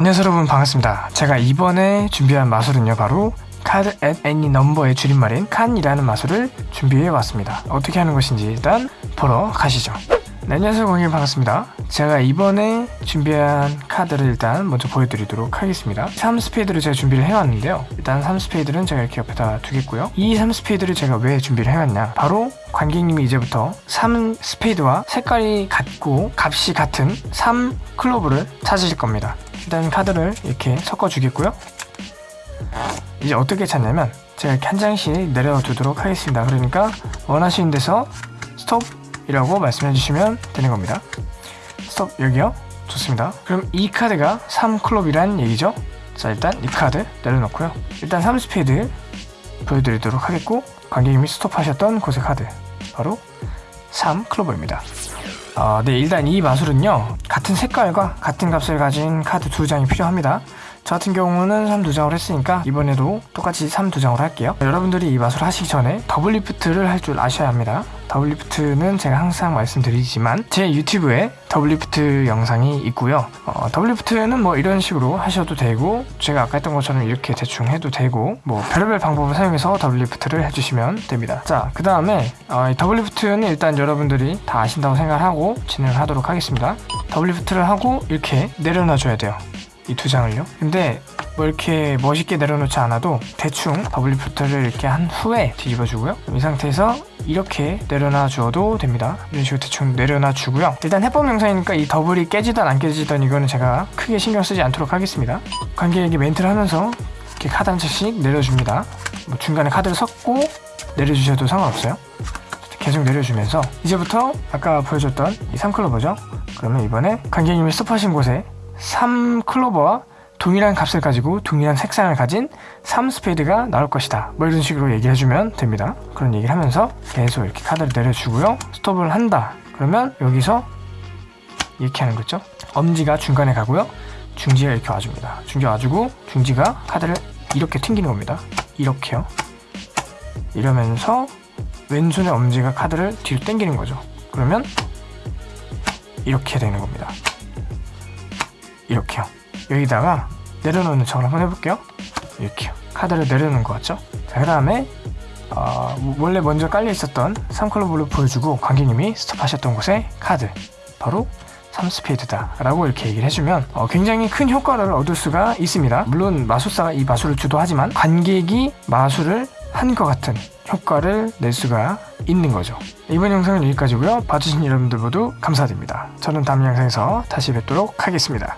안녕하세요 여러분 반갑습니다. 제가 이번에 준비한 마술은요 바로 card at any number의 줄임말인 CAAN이라는 마술을 준비해 왔습니다. 어떻게 하는 것인지 일단 보러 가시죠. 네, 안녕하세요 공일 반갑습니다. 제가 이번에 준비한 카드를 일단 먼저 보여드리도록 하겠습니다. 3스페이드를 제가 준비를 해왔는데요. 일단 3스페이드는 제가 이렇게 옆에다 두겠고요. 이 3스페이드를 제가 왜 준비를 해왔냐? 바로 관객님이 이제부터 3스페이드와 색깔이 같고 값이 같은 3클로버를 찾으실 겁니다 일단 카드를 이렇게 섞어 주겠고요. 이제 어떻게 찾냐면 제가 이렇게 한 장씩 내려 두도록 하겠습니다. 그러니까 원하시는 데서 스톱 이라고 말씀해 주시면 되는 겁니다. 스톱 여기요. 좋습니다. 그럼 이 카드가 3클럽이란 얘기죠? 자 일단 이 카드 내려놓고요. 일단 3스페이드 보여드리도록 하겠고 관객님이 스톱하셨던 곳의 카드 바로 3클로버입니다 아, 네 일단 이 마술은요 같은 색깔과 같은 값을 가진 카드 두 장이 필요합니다. 저 같은 경우는 3두 장을 했으니까 이번에도 똑같이 3두 장으로 할게요. 여러분들이 이 마술을 하시기 전에 double lift를 할 줄 아셔야 합니다 double lift는 제가 항상 말씀드리지만 제 유튜브에 double lift 영상이 있고요. 어, double lift는 뭐 이런 식으로 하셔도 되고 제가 아까 했던 것처럼 이렇게 대충 해도 되고 뭐 별의별 방법을 사용해서 double lift를 해주시면 됩니다. 자 그 다음에 어, double lift는 일단 여러분들이 다 아신다고 생각하고 진행을 하도록 하겠습니다. double lift를 하고 이렇게 내려놔 줘야 돼요 이 두 장을요. 근데 뭐 이렇게 멋있게 내려놓지 않아도 대충 double lift를 이렇게 한 후에 뒤집어 주고요. 이 상태에서 이렇게 내려놔 주어도 됩니다. 이런 식으로 대충 내려놔 주고요. 일단 해법 영상이니까 이 더블이 깨지던 안 깨지던 이거는 제가 크게 신경 쓰지 않도록 하겠습니다. 관객에게 멘트를 하면서 이렇게 카드 한 장씩 내려줍니다. 뭐 중간에 카드를 섞고 내려주셔도 상관없어요. 계속 내려주면서 이제부터 아까 보여줬던 이 3클로버죠? 그러면 이번에 관객님이 스톱하신 곳에 3클로버와 동일한 값을 가지고 동일한 색상을 가진 3스페이드가 나올 것이다. 뭐 이런 식으로 얘기를 해주면 됩니다. 그런 얘기를 하면서 계속 이렇게 카드를 내려주고요. 스톱을 한다. 그러면 여기서 이렇게 하는 거죠. 엄지가 중간에 가고요. 중지가 이렇게 와줍니다. 중지 와주고 중지가 카드를 이렇게 튕기는 겁니다. 이렇게요. 이러면서 왼손의 엄지가 카드를 뒤로 당기는 거죠. 그러면 이렇게 되는 겁니다. 이렇게요 여기다가 내려놓는 척을 한번 해볼게요. 이렇게요 카드를 내려놓은 것 같죠? 자 그 다음에 어, 원래 먼저 깔려 있었던 3클로브를 보여주고 관객님이 스톱하셨던 곳에 카드. 바로 3스페이드다 라고 이렇게 얘기를 해주면 어, 굉장히 큰 효과를 얻을 수가 있습니다. 물론 마술사가 이 마술을 주도하지만 관객이 마술을 한 것 같은 효과를 낼 수가 있는 거죠. 이번 영상은 여기까지고요. 봐주신 여러분들 모두 감사드립니다. 저는 다음 영상에서 다시 뵙도록 하겠습니다